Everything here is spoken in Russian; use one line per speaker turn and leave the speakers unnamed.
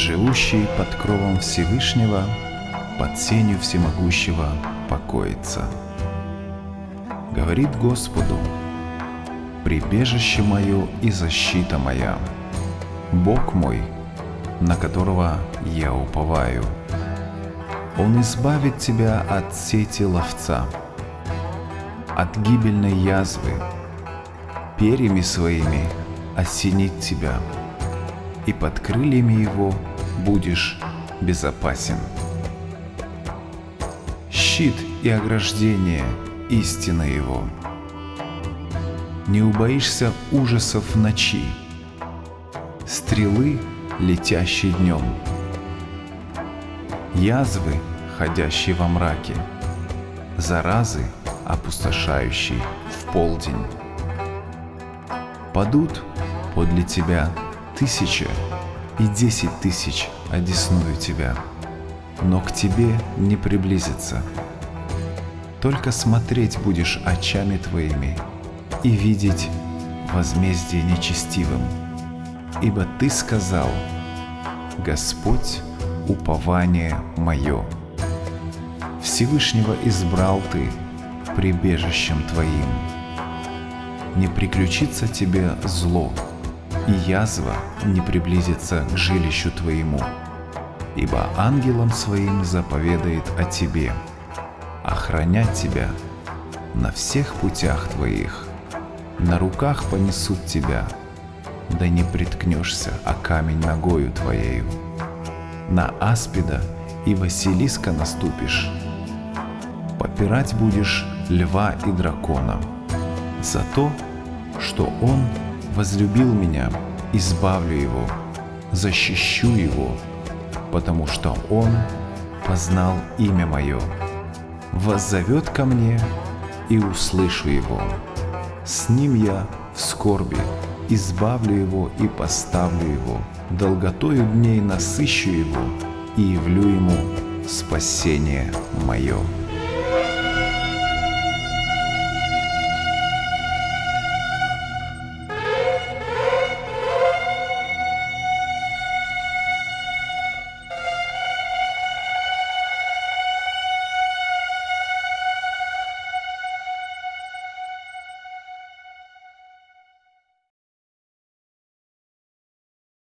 живущий под кровом Всевышнего, под сенью Всемогущего покоится. Говорит Господу, прибежище мое и защита моя, Бог мой, на которого я уповаю. Он избавит тебя от сети ловца, от гибельной язвы, перьями своими осенит тебя, и под крыльями его будешь безопасен. Щит и ограждение – истина его. Не убоишься ужасов ночи, стрелы, летящие днем, язвы, ходящие во мраке, заразы, опустошающие в полдень. Падут подле тебя тысяча и десять тысяч одесную тебя, но к тебе не приблизится. Только смотреть будешь очами твоими и видеть возмездие нечестивым. Ибо ты сказал, Господь — упование мое. Всевышнего избрал ты прибежищем твоим. Не приключится тебе зло, и язва не приблизится к жилищу твоему, ибо ангелом своим заповедает о тебе, охранять тебя на всех путях твоих, на руках понесут тебя, да не приткнешься о камень ногою твоею. На аспида и Василиска наступишь, попирать будешь льва и дракона, за то, что он возлюбил меня, избавлю его, защищу его, потому что он познал имя мое, воззовет ко мне и услышу его. С ним я в скорби, избавлю его и поставлю его, долготою дней насыщу его и явлю ему спасение мое.